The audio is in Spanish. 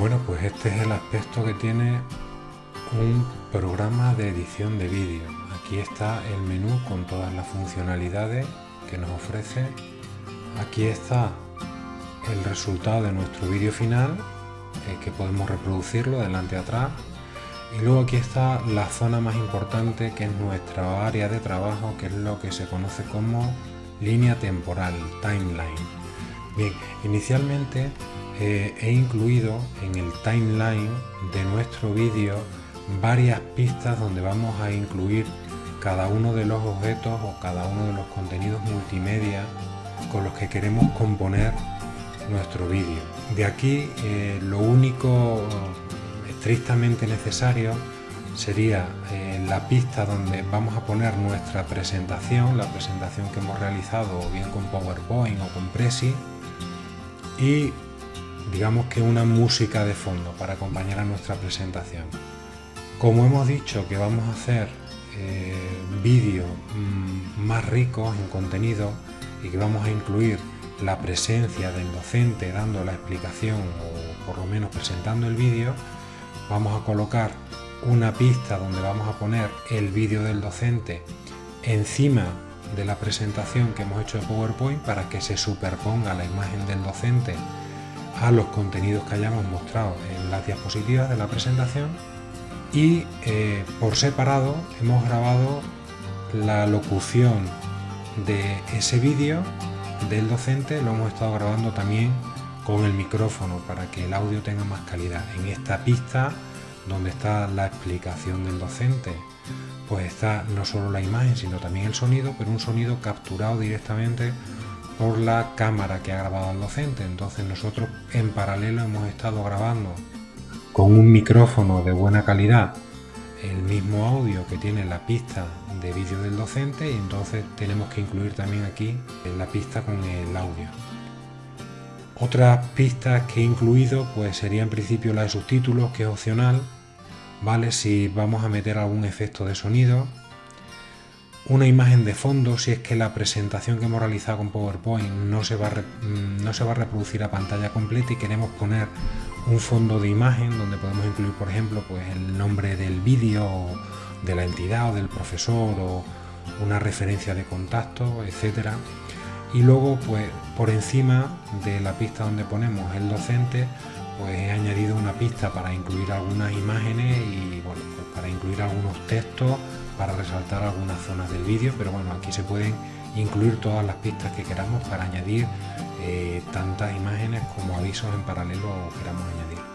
Bueno, pues este es el aspecto que tiene un programa de edición de vídeo. Aquí está el menú con todas las funcionalidades que nos ofrece. Aquí está el resultado de nuestro vídeo final, eh, que podemos reproducirlo delante y atrás. Y luego aquí está la zona más importante, que es nuestra área de trabajo, que es lo que se conoce como línea temporal, timeline. Bien, inicialmente eh, he incluido en el timeline de nuestro vídeo varias pistas donde vamos a incluir cada uno de los objetos o cada uno de los contenidos multimedia con los que queremos componer nuestro vídeo. De aquí eh, lo único estrictamente necesario sería eh, la pista donde vamos a poner nuestra presentación, la presentación que hemos realizado bien con PowerPoint o con Prezi y digamos que una música de fondo para acompañar a nuestra presentación. Como hemos dicho que vamos a hacer eh, vídeos mm, más ricos en contenido y que vamos a incluir la presencia del docente dando la explicación o por lo menos presentando el vídeo, vamos a colocar una pista donde vamos a poner el vídeo del docente encima de la presentación que hemos hecho de PowerPoint para que se superponga la imagen del docente a los contenidos que hayamos mostrado en las diapositivas de la presentación y eh, por separado hemos grabado la locución de ese vídeo del docente, lo hemos estado grabando también con el micrófono para que el audio tenga más calidad. En esta pista donde está la explicación del docente, pues está no solo la imagen sino también el sonido, pero un sonido capturado directamente por la cámara que ha grabado el docente. Entonces nosotros en paralelo hemos estado grabando con un micrófono de buena calidad el mismo audio que tiene la pista de vídeo del docente y entonces tenemos que incluir también aquí la pista con el audio. Otras pistas que he incluido pues sería en principio la de subtítulos que es opcional, vale si vamos a meter algún efecto de sonido, una imagen de fondo si es que la presentación que hemos realizado con PowerPoint no se va a, mm, no se va a reproducir a pantalla completa y queremos poner un fondo de imagen donde podemos incluir por ejemplo pues el nombre del vídeo de la entidad o del profesor o una referencia de contacto etcétera. Y luego pues por encima de la pista donde ponemos el docente pues he añadido una pista para incluir algunas imágenes y bueno pues para incluir algunos textos para resaltar algunas zonas del vídeo pero bueno aquí se pueden incluir todas las pistas que queramos para añadir eh, tantas imágenes como avisos en paralelo queramos añadir.